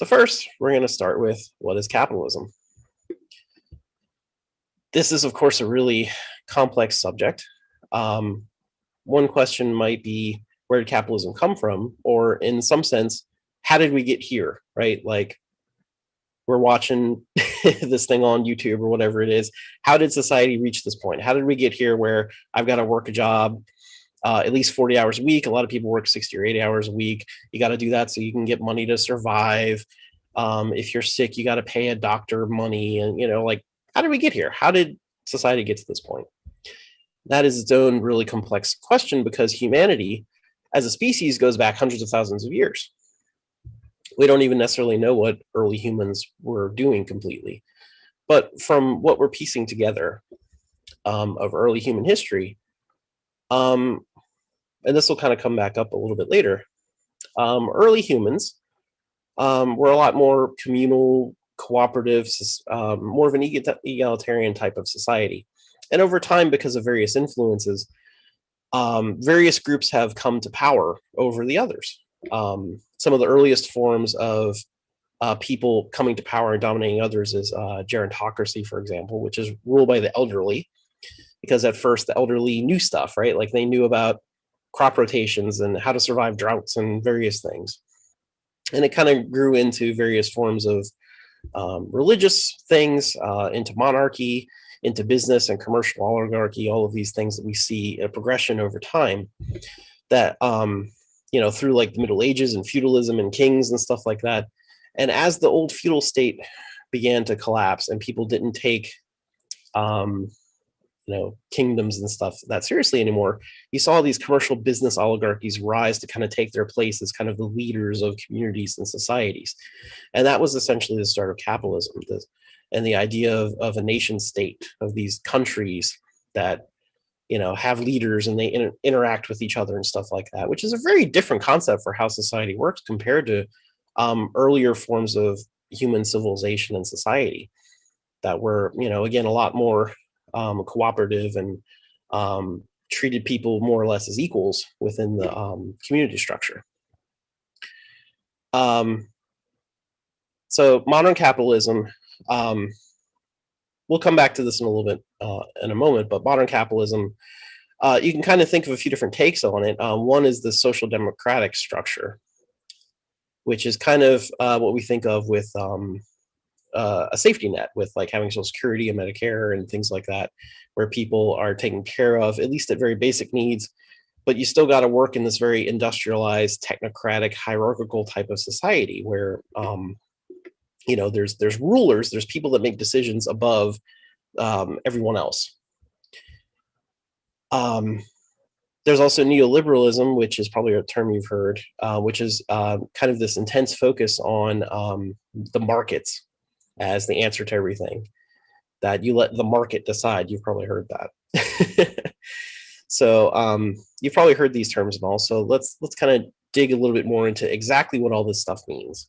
So first, we're going to start with what is capitalism? This is, of course, a really complex subject. Um, one question might be, where did capitalism come from? Or in some sense, how did we get here, right? Like we're watching this thing on YouTube or whatever it is. How did society reach this point? How did we get here where I've got to work a job uh, at least 40 hours a week? A lot of people work 60 or 80 hours a week. You got to do that so you can get money to survive. Um, if you're sick, you got to pay a doctor money. And, you know, like, how did we get here? How did society get to this point? That is its own really complex question because humanity as a species goes back hundreds of thousands of years we don't even necessarily know what early humans were doing completely. But from what we're piecing together um, of early human history, um, and this will kind of come back up a little bit later, um, early humans um, were a lot more communal, cooperative, um, more of an egalitarian type of society. And over time, because of various influences, um, various groups have come to power over the others um, some of the earliest forms of uh, people coming to power and dominating others is uh, gerontocracy, for example, which is ruled by the elderly. Because at first the elderly knew stuff, right? Like they knew about crop rotations and how to survive droughts and various things. And it kind of grew into various forms of um, religious things, uh, into monarchy, into business and commercial oligarchy, all of these things that we see a progression over time that um, you know, through like the Middle Ages and feudalism and kings and stuff like that. And as the old feudal state began to collapse and people didn't take, um, you know, kingdoms and stuff that seriously anymore, you saw these commercial business oligarchies rise to kind of take their place as kind of the leaders of communities and societies. And that was essentially the start of capitalism the, and the idea of, of a nation state of these countries that you know, have leaders and they inter interact with each other and stuff like that, which is a very different concept for how society works compared to um, earlier forms of human civilization and society that were, you know, again, a lot more um, cooperative and um, treated people more or less as equals within the um, community structure. Um, so modern capitalism, um, we'll come back to this in a little bit uh, in a moment, but modern capitalism, uh, you can kind of think of a few different takes on it. Um, one is the social democratic structure, which is kind of uh, what we think of with uh, a safety net with like having social security and Medicare and things like that, where people are taken care of, at least at very basic needs, but you still got to work in this very industrialized, technocratic, hierarchical type of society where um, you know, there's there's rulers, there's people that make decisions above um, everyone else. Um, there's also neoliberalism, which is probably a term you've heard, uh, which is uh, kind of this intense focus on um, the markets as the answer to everything. That you let the market decide. You've probably heard that. so um, you've probably heard these terms and all. So let's let's kind of dig a little bit more into exactly what all this stuff means.